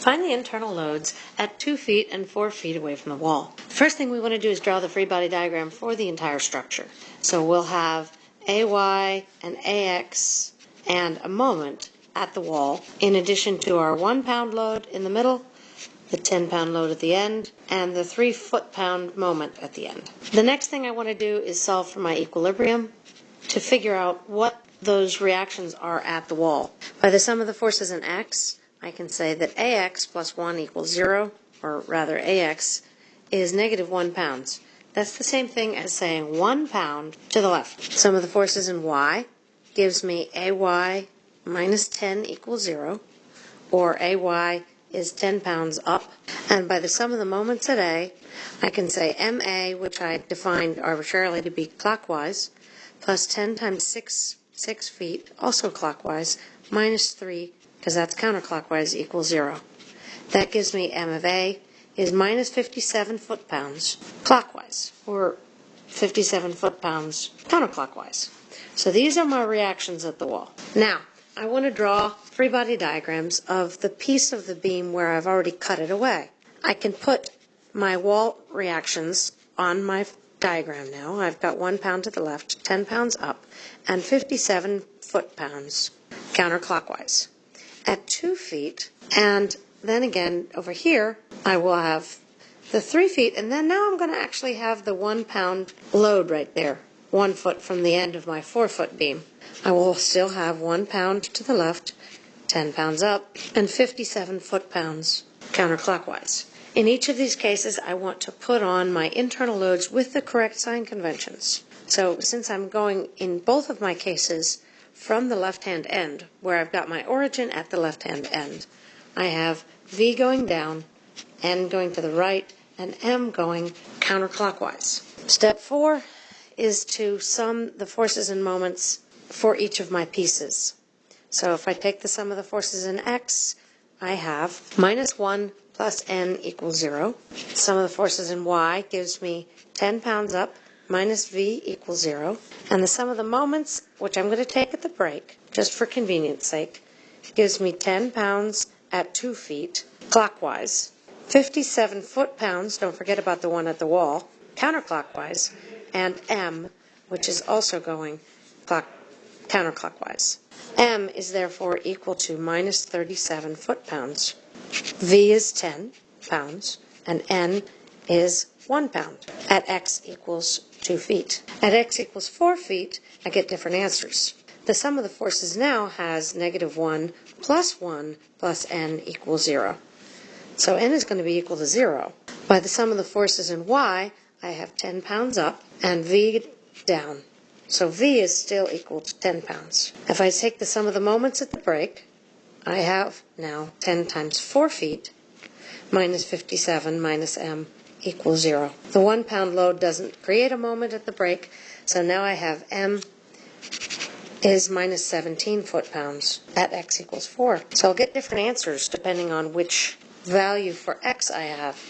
Find the internal loads at 2 feet and 4 feet away from the wall. First thing we want to do is draw the free body diagram for the entire structure. So we'll have AY and AX and a moment at the wall, in addition to our 1 pound load in the middle, the 10 pound load at the end, and the 3 foot pound moment at the end. The next thing I want to do is solve for my equilibrium to figure out what those reactions are at the wall. By the sum of the forces in X, I can say that AX plus 1 equals 0, or rather AX is negative 1 pounds. That's the same thing as saying 1 pound to the left. Sum of the forces in Y gives me AY minus 10 equals 0, or AY is 10 pounds up. And by the sum of the moments at A, I can say MA, which I defined arbitrarily to be clockwise, plus 10 times 6, 6 feet, also clockwise, minus 3 because that's counterclockwise, equals 0. That gives me m of A is minus 57 foot-pounds clockwise, or 57 foot-pounds counterclockwise. So these are my reactions at the wall. Now, I want to draw free body diagrams of the piece of the beam where I've already cut it away. I can put my wall reactions on my diagram now. I've got 1 pound to the left, 10 pounds up, and 57 foot-pounds counterclockwise at two feet. And then again, over here, I will have the three feet. And then now I'm going to actually have the one pound load right there, one foot from the end of my four foot beam. I will still have one pound to the left, 10 pounds up, and 57 foot pounds counterclockwise. In each of these cases, I want to put on my internal loads with the correct sign conventions. So since I'm going in both of my cases from the left-hand end, where I've got my origin at the left-hand end, I have V going down, N going to the right, and M going counterclockwise. Step four is to sum the forces and moments for each of my pieces. So if I take the sum of the forces in X, I have minus 1 plus N equals 0. Sum of the forces in Y gives me 10 pounds up minus v equals 0. And the sum of the moments, which I'm going to take at the break, just for convenience sake, gives me 10 pounds at 2 feet clockwise, 57 foot-pounds, don't forget about the one at the wall, counterclockwise, and m, which is also going clock, counterclockwise. m is therefore equal to minus 37 foot-pounds. v is 10 pounds, and n is 1 pound at x equals 2 feet. At x equals 4 feet, I get different answers. The sum of the forces now has negative 1 plus 1 plus n equals 0. So n is going to be equal to 0. By the sum of the forces in y, I have 10 pounds up and v down. So v is still equal to 10 pounds. If I take the sum of the moments at the break, I have now 10 times 4 feet minus 57 minus m equals zero. The one pound load doesn't create a moment at the break, so now I have m is minus 17 foot-pounds at x equals 4. So I'll get different answers depending on which value for x I have.